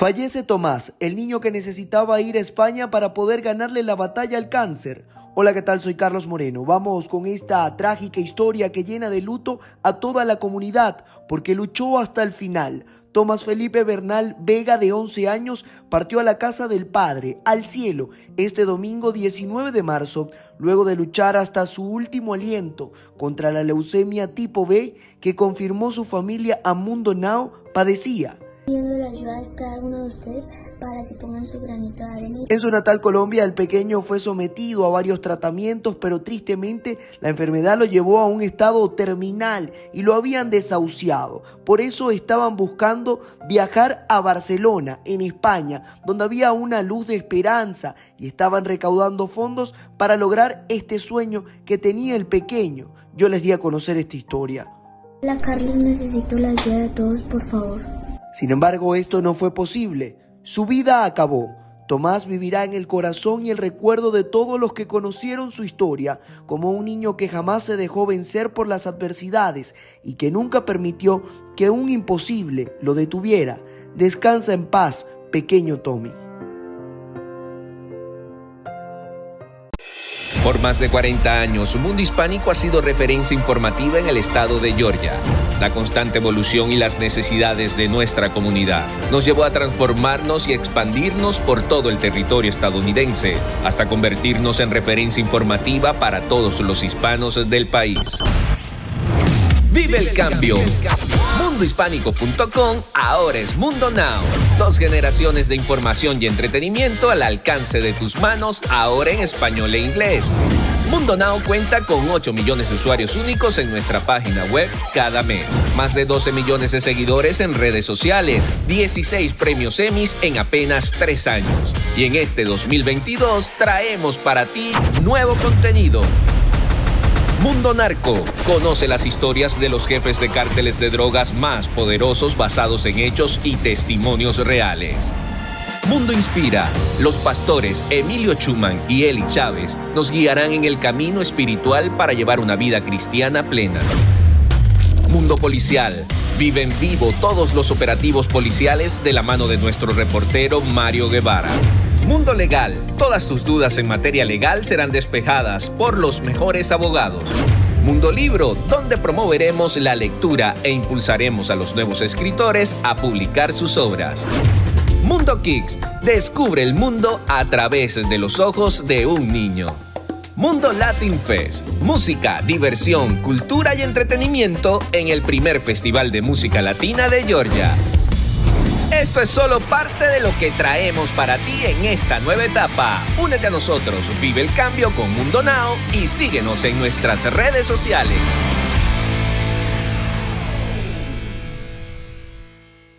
Fallece Tomás, el niño que necesitaba ir a España para poder ganarle la batalla al cáncer. Hola, ¿qué tal? Soy Carlos Moreno. Vamos con esta trágica historia que llena de luto a toda la comunidad porque luchó hasta el final. Tomás Felipe Bernal Vega, de 11 años, partió a la casa del Padre, al cielo, este domingo 19 de marzo, luego de luchar hasta su último aliento contra la leucemia tipo B que confirmó su familia Amundo Now padecía pidiendo la ayuda de cada uno de ustedes para que pongan su granito de arena. En su natal Colombia, el pequeño fue sometido a varios tratamientos, pero tristemente la enfermedad lo llevó a un estado terminal y lo habían desahuciado. Por eso estaban buscando viajar a Barcelona, en España, donde había una luz de esperanza y estaban recaudando fondos para lograr este sueño que tenía el pequeño. Yo les di a conocer esta historia. Hola Carlos, necesito la ayuda de todos, por favor. Sin embargo, esto no fue posible. Su vida acabó. Tomás vivirá en el corazón y el recuerdo de todos los que conocieron su historia como un niño que jamás se dejó vencer por las adversidades y que nunca permitió que un imposible lo detuviera. Descansa en paz, pequeño Tommy. Por más de 40 años, Mundo Hispánico ha sido referencia informativa en el estado de Georgia. La constante evolución y las necesidades de nuestra comunidad nos llevó a transformarnos y expandirnos por todo el territorio estadounidense, hasta convertirnos en referencia informativa para todos los hispanos del país. Vive el cambio. Mundohispánico.com ahora es Mundo Now. Dos generaciones de información y entretenimiento al alcance de tus manos, ahora en español e inglés. Mundo Now cuenta con 8 millones de usuarios únicos en nuestra página web cada mes. Más de 12 millones de seguidores en redes sociales. 16 premios Emmys en apenas 3 años. Y en este 2022 traemos para ti nuevo contenido Mundo Narco. Conoce las historias de los jefes de cárteles de drogas más poderosos basados en hechos y testimonios reales. Mundo Inspira. Los pastores Emilio Chuman y Eli Chávez nos guiarán en el camino espiritual para llevar una vida cristiana plena. Mundo Policial. Vive en vivo todos los operativos policiales de la mano de nuestro reportero Mario Guevara. Mundo Legal. Todas tus dudas en materia legal serán despejadas por los mejores abogados. Mundo Libro, donde promoveremos la lectura e impulsaremos a los nuevos escritores a publicar sus obras. Mundo Kicks, descubre el mundo a través de los ojos de un niño. Mundo Latin Fest, música, diversión, cultura y entretenimiento en el primer festival de música latina de Georgia. Esto es solo parte de lo que traemos para ti en esta nueva etapa. Únete a nosotros, vive el cambio con Mundo Now y síguenos en nuestras redes sociales.